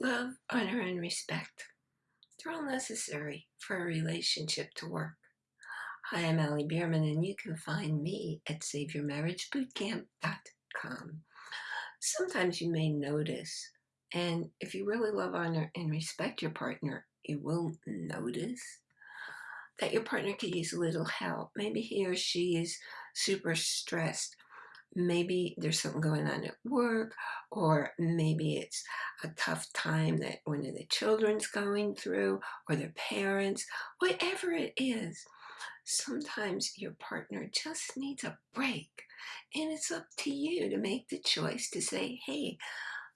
Love, honor, and respect. They're all necessary for a relationship to work. Hi, I'm Allie Bierman, and you can find me at SaveYourMarriageBootcamp.com. Sometimes you may notice, and if you really love, honor, and respect your partner, you will notice that your partner could use a little help. Maybe he or she is super stressed maybe there's something going on at work or maybe it's a tough time that one of the children's going through or their parents whatever it is sometimes your partner just needs a break and it's up to you to make the choice to say hey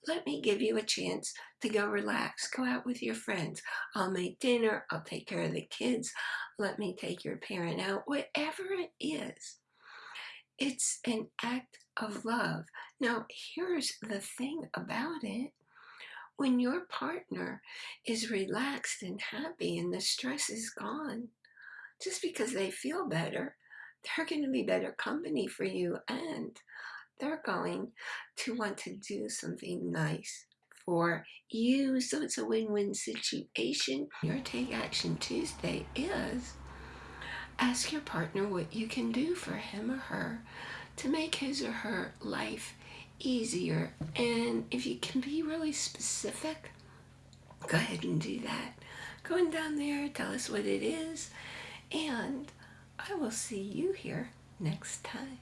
let me give you a chance to go relax go out with your friends i'll make dinner i'll take care of the kids let me take your parent out whatever it is it's an act of love. Now, here's the thing about it. When your partner is relaxed and happy and the stress is gone, just because they feel better, they're going to be better company for you and they're going to want to do something nice for you. So it's a win-win situation. Your Take Action Tuesday is Ask your partner what you can do for him or her to make his or her life easier. And if you can be really specific, go ahead and do that. Go Going down there, tell us what it is, and I will see you here next time.